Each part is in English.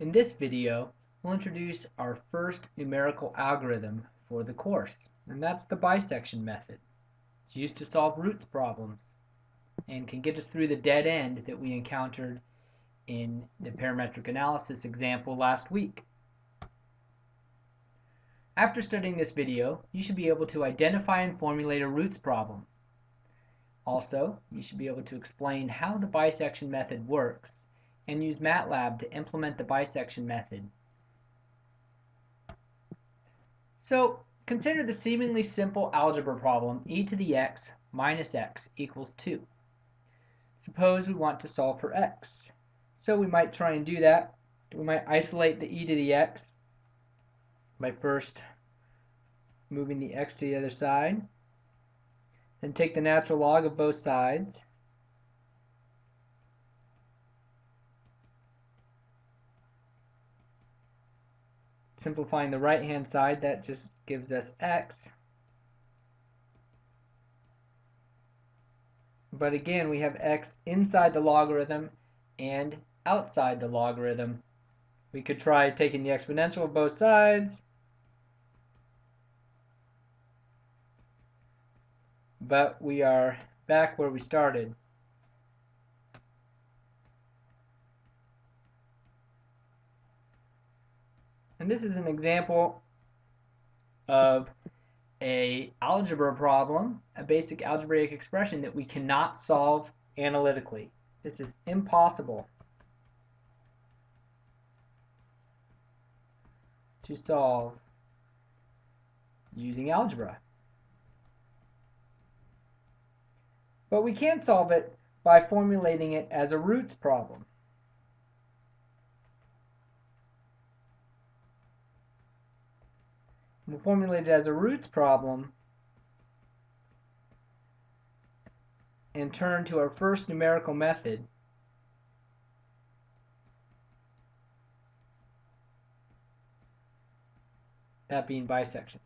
In this video, we'll introduce our first numerical algorithm for the course, and that's the bisection method. It's used to solve roots problems and can get us through the dead end that we encountered in the parametric analysis example last week. After studying this video, you should be able to identify and formulate a roots problem. Also, you should be able to explain how the bisection method works and use MATLAB to implement the bisection method. So, consider the seemingly simple algebra problem e to the x minus x equals 2. Suppose we want to solve for x. So we might try and do that. We might isolate the e to the x by first moving the x to the other side. Then take the natural log of both sides. Simplifying the right hand side, that just gives us x. But again, we have x inside the logarithm and outside the logarithm. We could try taking the exponential of both sides. But we are back where we started. And this is an example of a algebra problem, a basic algebraic expression that we cannot solve analytically. This is impossible to solve using algebra. But we can solve it by formulating it as a roots problem. We'll formulate it as a roots problem and turn to our first numerical method that being bisection.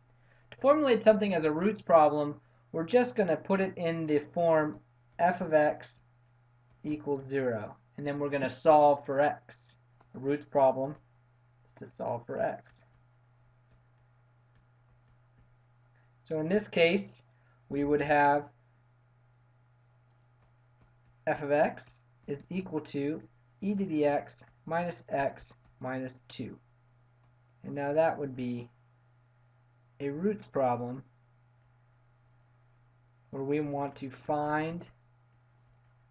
To formulate something as a roots problem, we're just going to put it in the form f of x equals 0. And then we're going to solve for x. A roots problem is to solve for x. So in this case, we would have f of x is equal to e to the x minus x minus 2. And now that would be a roots problem where we want to find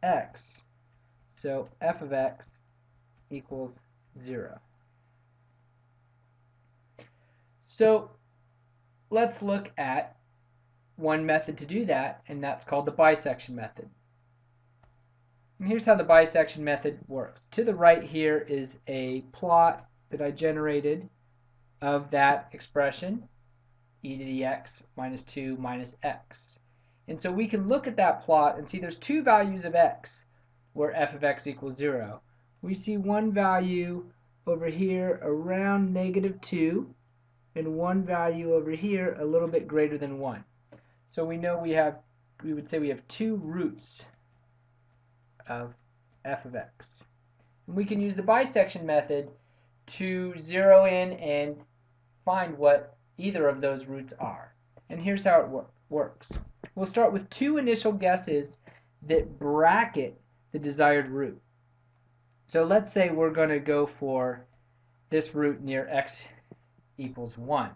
x. So f of x equals 0. So let's look at one method to do that, and that's called the bisection method. And here's how the bisection method works. To the right here is a plot that I generated of that expression, e to the x minus 2 minus x. And so we can look at that plot and see there's two values of x where f of x equals 0. We see one value over here around negative 2 and one value over here a little bit greater than 1. So we know we have, we would say we have two roots of f of x. And we can use the bisection method to zero in and find what either of those roots are. And here's how it wor works. We'll start with two initial guesses that bracket the desired root. So let's say we're going to go for this root near x equals 1.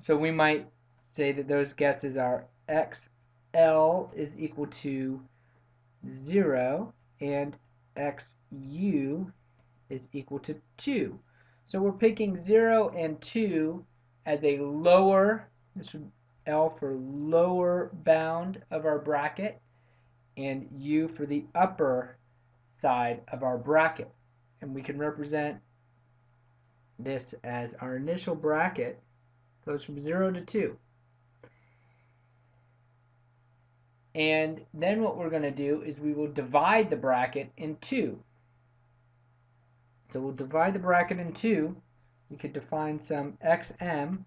So we might say that those guesses are xl is equal to 0 and xu is equal to 2. So we're picking 0 and 2 as a lower, this would L for lower bound of our bracket, and U for the upper side of our bracket. And we can represent this as our initial bracket goes from 0 to 2. And then what we're going to do is we will divide the bracket in two. So we'll divide the bracket in two. We could define some xm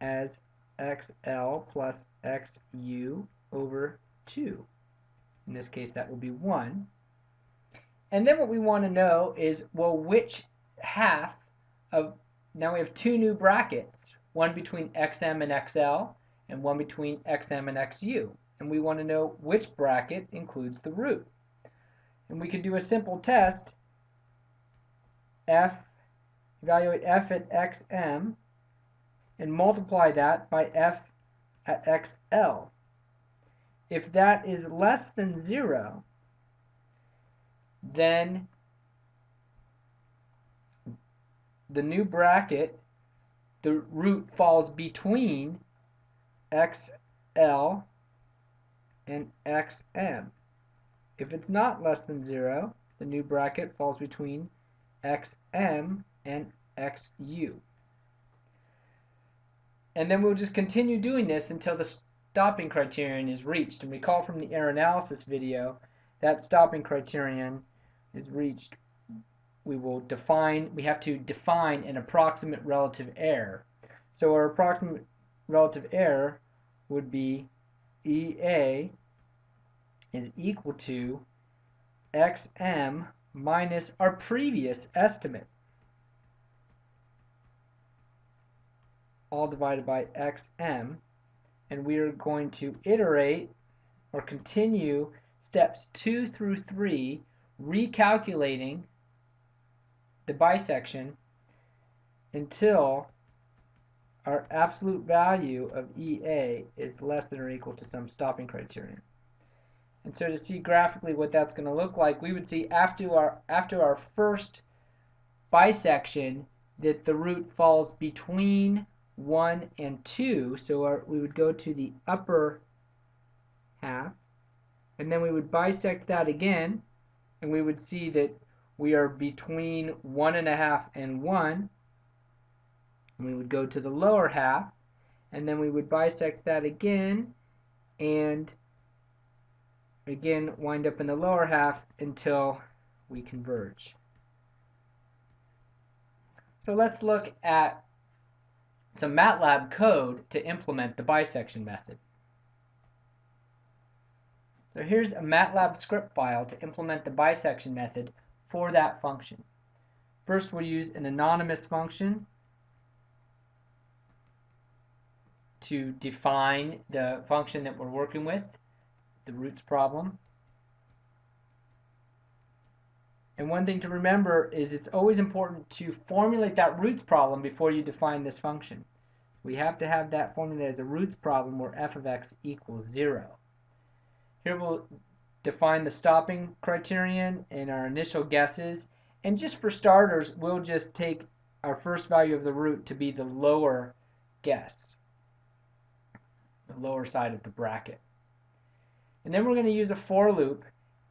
as xl plus xu over 2. In this case, that will be 1. And then what we want to know is, well, which half of, now we have two new brackets, one between xm and xl, and one between xm and xu. And we want to know which bracket includes the root. And we can do a simple test, f, evaluate f at xm, and multiply that by f at xl. If that is less than 0, then the new bracket, the root falls between xl and xm. If it's not less than 0, the new bracket falls between xm and xu. And then we'll just continue doing this until the stopping criterion is reached. And recall from the error analysis video, that stopping criterion is reached. We will define, we have to define an approximate relative error. So our approximate relative error would be EA is equal to XM minus our previous estimate. all divided by xm and we are going to iterate or continue steps 2 through 3 recalculating the bisection until our absolute value of EA is less than or equal to some stopping criterion. And so to see graphically what that's going to look like, we would see after our after our first bisection that the root falls between 1 and 2. So our, we would go to the upper half, and then we would bisect that again, and we would see that we are between 1 and a half and 1. And we would go to the lower half, and then we would bisect that again, and again wind up in the lower half until we converge. So let's look at some MATLAB code to implement the bisection method. So here's a MATLAB script file to implement the bisection method for that function. First we'll use an anonymous function to define the function that we're working with, the roots problem. And one thing to remember is it's always important to formulate that roots problem before you define this function. We have to have that formula as a roots problem where f of x equals 0. Here we'll define the stopping criterion and our initial guesses. And just for starters, we'll just take our first value of the root to be the lower guess, the lower side of the bracket. And then we're going to use a for loop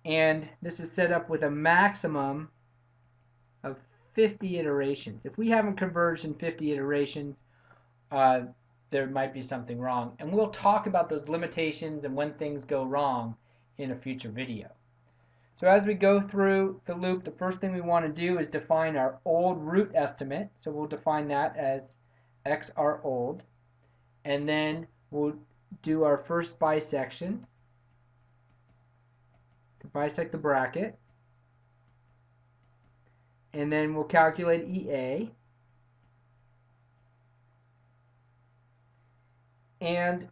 and this is set up with a maximum of 50 iterations. If we haven't converged in 50 iterations, uh, there might be something wrong. And we'll talk about those limitations and when things go wrong in a future video. So as we go through the loop, the first thing we want to do is define our old root estimate. So we'll define that as xr old. And then we'll do our first bisection to bisect the bracket. And then we'll calculate EA. And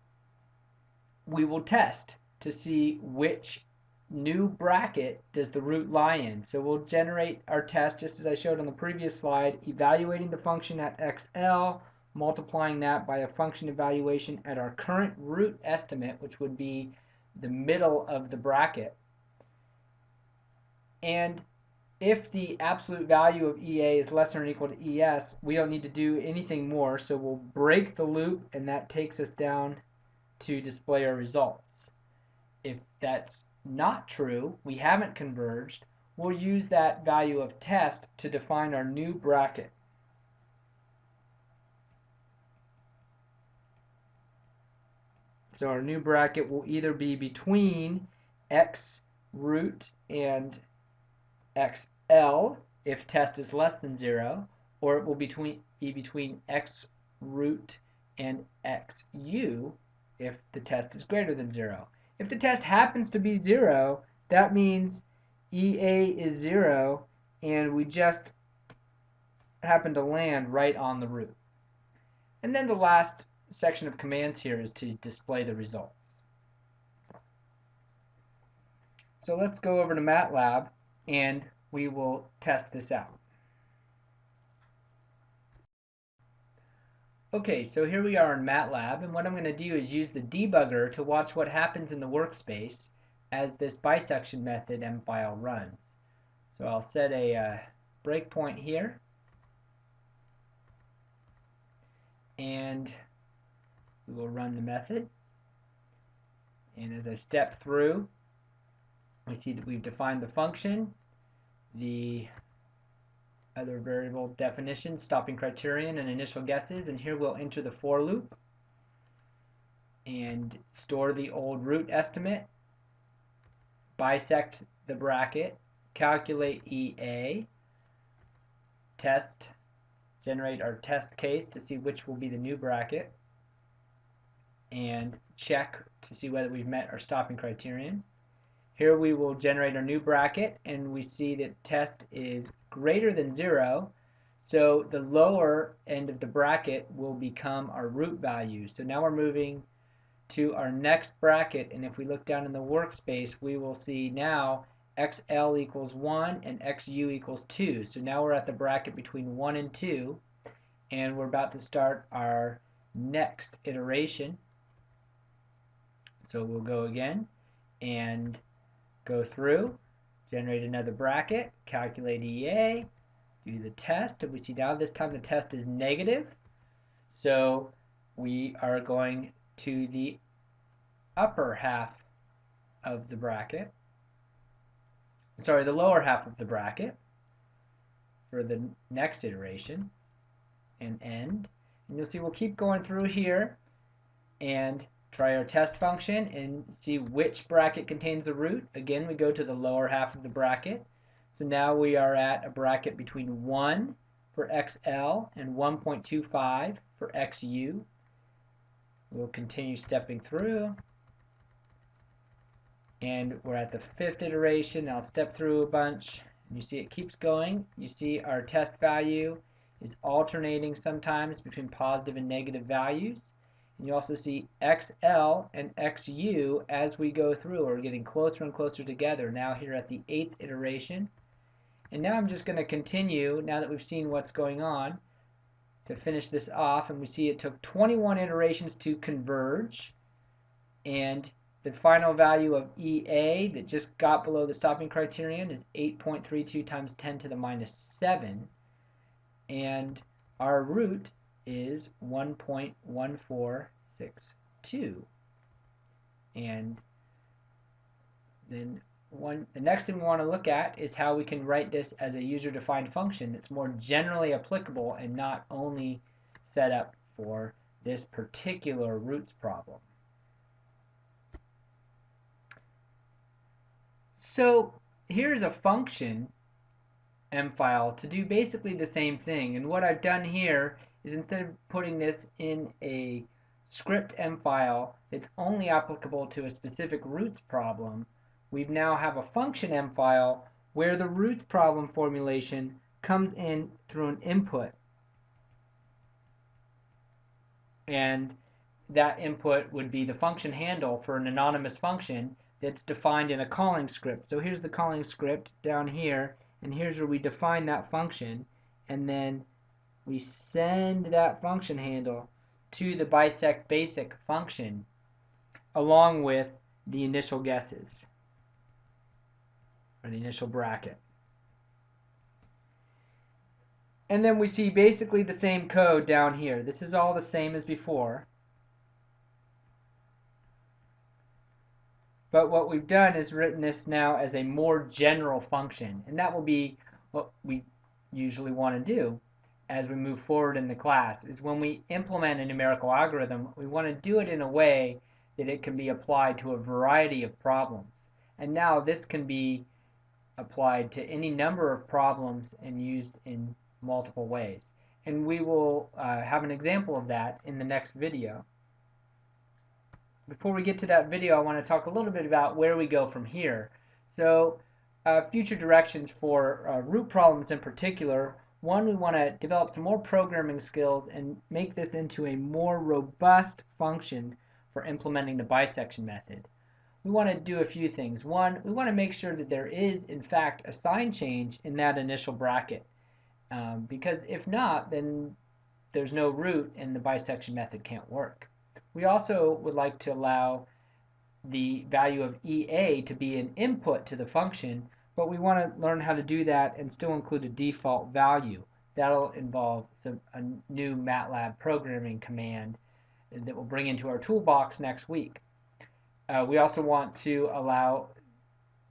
we will test to see which new bracket does the root lie in. So we'll generate our test just as I showed on the previous slide, evaluating the function at XL, multiplying that by a function evaluation at our current root estimate, which would be the middle of the bracket. And if the absolute value of EA is less than or equal to ES, we don't need to do anything more. So we'll break the loop and that takes us down to display our results. If that's not true, we haven't converged, we'll use that value of test to define our new bracket. So our new bracket will either be between x root and xl if test is less than 0, or it will be between x root and xu if the test is greater than 0. If the test happens to be 0, that means EA is 0 and we just happen to land right on the root. And then the last section of commands here is to display the results. So let's go over to MATLAB and we will test this out. Okay, so here we are in MATLAB, and what I'm going to do is use the debugger to watch what happens in the workspace as this bisection method mfile runs. So I'll set a uh, breakpoint here, and we will run the method. And as I step through, we see that we've defined the function, the other variable definition, stopping criterion, and initial guesses. And here we'll enter the for loop and store the old root estimate, bisect the bracket, calculate EA, test, generate our test case to see which will be the new bracket, and check to see whether we've met our stopping criterion. Here we will generate our new bracket and we see that test is greater than 0 so the lower end of the bracket will become our root value. So now we're moving to our next bracket and if we look down in the workspace we will see now xl equals 1 and xu equals 2. So now we're at the bracket between 1 and 2 and we're about to start our next iteration. So we'll go again and go through, generate another bracket, calculate EA, do the test, and we see now this time the test is negative. So we are going to the upper half of the bracket, sorry, the lower half of the bracket for the next iteration and end. And you'll see we'll keep going through here and Try our test function and see which bracket contains the root. Again, we go to the lower half of the bracket. So now we are at a bracket between 1 for XL and 1.25 for XU. We'll continue stepping through. And we're at the fifth iteration. I'll step through a bunch. And You see it keeps going. You see our test value is alternating sometimes between positive and negative values. You also see XL and XU as we go through are getting closer and closer together now here at the eighth iteration. And now I'm just going to continue, now that we've seen what's going on, to finish this off. And we see it took 21 iterations to converge. And the final value of EA that just got below the stopping criterion is 8.32 times 10 to the minus 7. And our root is 1.1462. And then one, the next thing we want to look at is how we can write this as a user-defined function that's more generally applicable and not only set up for this particular roots problem. So here's a function M file to do basically the same thing and what I've done here is instead of putting this in a script M file that's only applicable to a specific roots problem, we now have a function M file where the roots problem formulation comes in through an input. And that input would be the function handle for an anonymous function that's defined in a calling script. So here's the calling script down here, and here's where we define that function, and then we send that function handle to the bisect basic function along with the initial guesses or the initial bracket. And then we see basically the same code down here. This is all the same as before. But what we've done is written this now as a more general function. And that will be what we usually want to do as we move forward in the class is when we implement a numerical algorithm, we want to do it in a way that it can be applied to a variety of problems. And now this can be applied to any number of problems and used in multiple ways. And we will uh, have an example of that in the next video. Before we get to that video, I want to talk a little bit about where we go from here. So uh, future directions for uh, root problems in particular, one, we want to develop some more programming skills and make this into a more robust function for implementing the bisection method. We want to do a few things. One, we want to make sure that there is, in fact, a sign change in that initial bracket. Um, because if not, then there's no root and the bisection method can't work. We also would like to allow the value of EA to be an input to the function, but we want to learn how to do that and still include a default value. That'll involve some, a new MATLAB programming command that we'll bring into our toolbox next week. Uh, we also want to allow,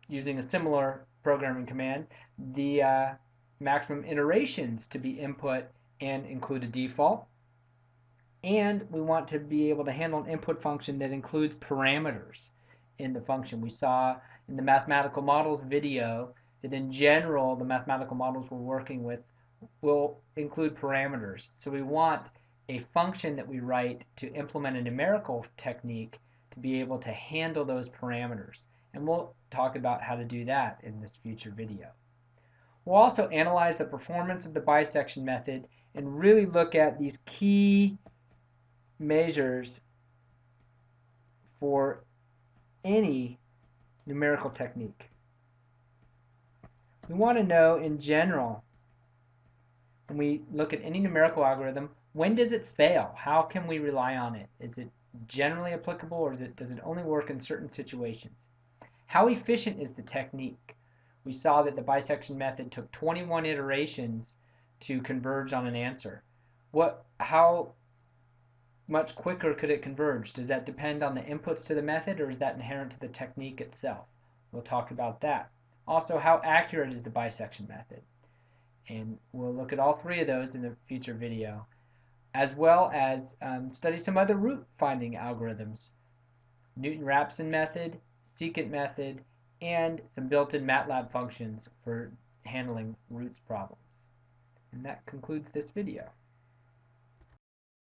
using a similar programming command, the uh, maximum iterations to be input and include a default. And we want to be able to handle an input function that includes parameters in the function. We saw in the mathematical models video that in general the mathematical models we're working with will include parameters. So we want a function that we write to implement a numerical technique to be able to handle those parameters. And we'll talk about how to do that in this future video. We'll also analyze the performance of the bisection method and really look at these key measures for any numerical technique. We want to know in general, when we look at any numerical algorithm, when does it fail? How can we rely on it? Is it generally applicable or it, does it only work in certain situations? How efficient is the technique? We saw that the bisection method took 21 iterations to converge on an answer. What, how much quicker could it converge? Does that depend on the inputs to the method or is that inherent to the technique itself? We'll talk about that. Also, how accurate is the bisection method? And we'll look at all three of those in a future video, as well as um, study some other root finding algorithms. Newton-Raphson method, secant method, and some built-in MATLAB functions for handling roots problems. And that concludes this video.